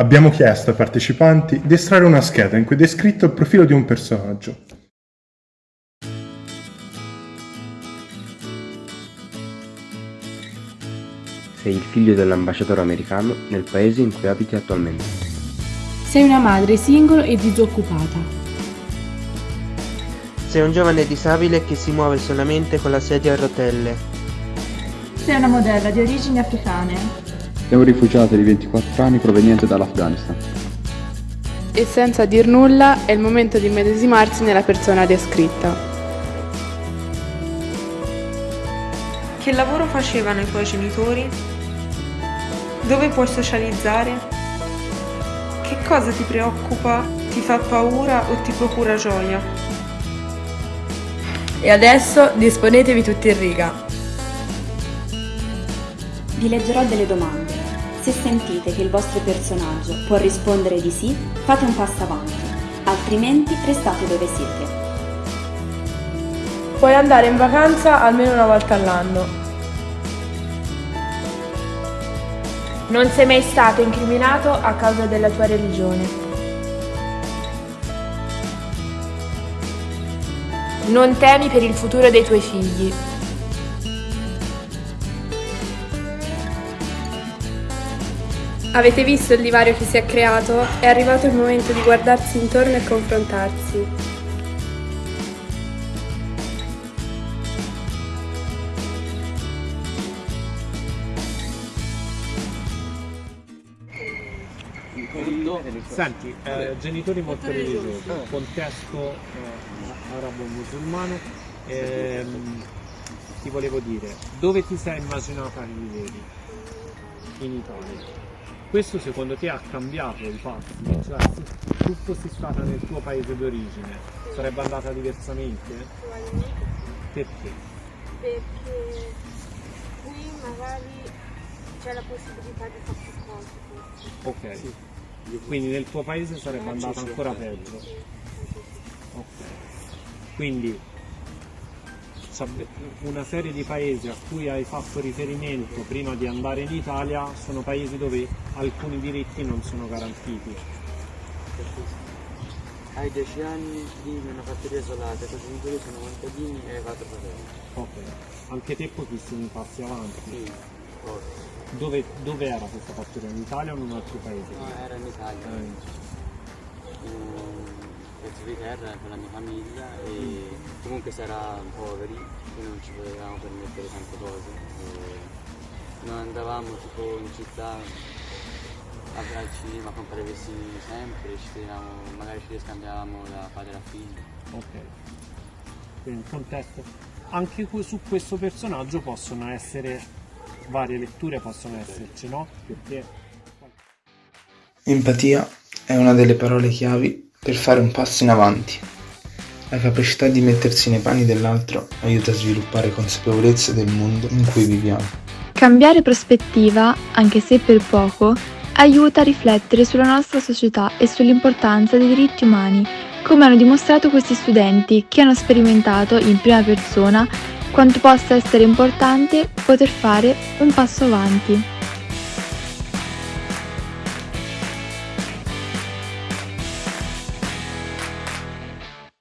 abbiamo chiesto ai partecipanti di estrarre una scheda in cui è descritto il profilo di un personaggio. Sei il figlio dell'ambasciatore americano nel paese in cui abiti attualmente. Sei una madre single e disoccupata. Sei un giovane disabile che si muove solamente con la sedia a rotelle. Sei una modella di origini africane. Sei un rifugiato di 24 anni proveniente dall'Afghanistan. E senza dir nulla è il momento di immedesimarsi nella persona descritta. Che lavoro facevano i tuoi genitori? Dove puoi socializzare? Che cosa ti preoccupa, ti fa paura o ti procura gioia? E adesso disponetevi tutti in riga. Vi leggerò delle domande. Se sentite che il vostro personaggio può rispondere di sì, fate un passo avanti, altrimenti restate dove siete. Puoi andare in vacanza almeno una volta all'anno. Non sei mai stato incriminato a causa della tua religione. Non temi per il futuro dei tuoi figli. Avete visto il divario che si è creato? È arrivato il momento di guardarsi intorno e confrontarsi. Senti, eh, genitori molto religiosi, contesto eh, arabo-musulmano, ehm, ti volevo dire, dove ti sei immaginata che vivevi? In Italia. Questo secondo te ha cambiato i fatti? Cioè, se tu fossi stata nel tuo paese d'origine, sarebbe andata diversamente? Perché? Perché qui magari c'è la possibilità di fare più cose. Ok. Sì. Quindi nel tuo paese sarebbe andata ancora peggio. Ok. Quindi una serie di paesi a cui hai fatto riferimento prima di andare in Italia sono paesi dove alcuni diritti non sono garantiti. Hai 10 anni, vivi in una fattoria isolata, i tuoi genitori sono contadini e hai quattro fratelli. Ok, anche te un passi avanti. Sì, forse. Dove, dove, era questa fattoria? In Italia o in un altro paese? No, era in Italia. Eh. In un pezzo di terra con la mia famiglia e comunque si era poveri, quindi non ci potevamo permettere tante cose. E non andavamo tipo in città al cinema a comprare vestiti sempre, ci tenevamo, magari ci scambiavamo da padre a figlio. Ok. Quindi il contesto. Anche su questo personaggio possono essere varie letture possono esserci, no? Perché... Empatia è una delle parole chiavi per fare un passo in avanti. La capacità di mettersi nei panni dell'altro aiuta a sviluppare consapevolezza del mondo in cui viviamo. Cambiare prospettiva, anche se per poco, aiuta a riflettere sulla nostra società e sull'importanza dei diritti umani, come hanno dimostrato questi studenti che hanno sperimentato in prima persona quanto possa essere importante poter fare un passo avanti.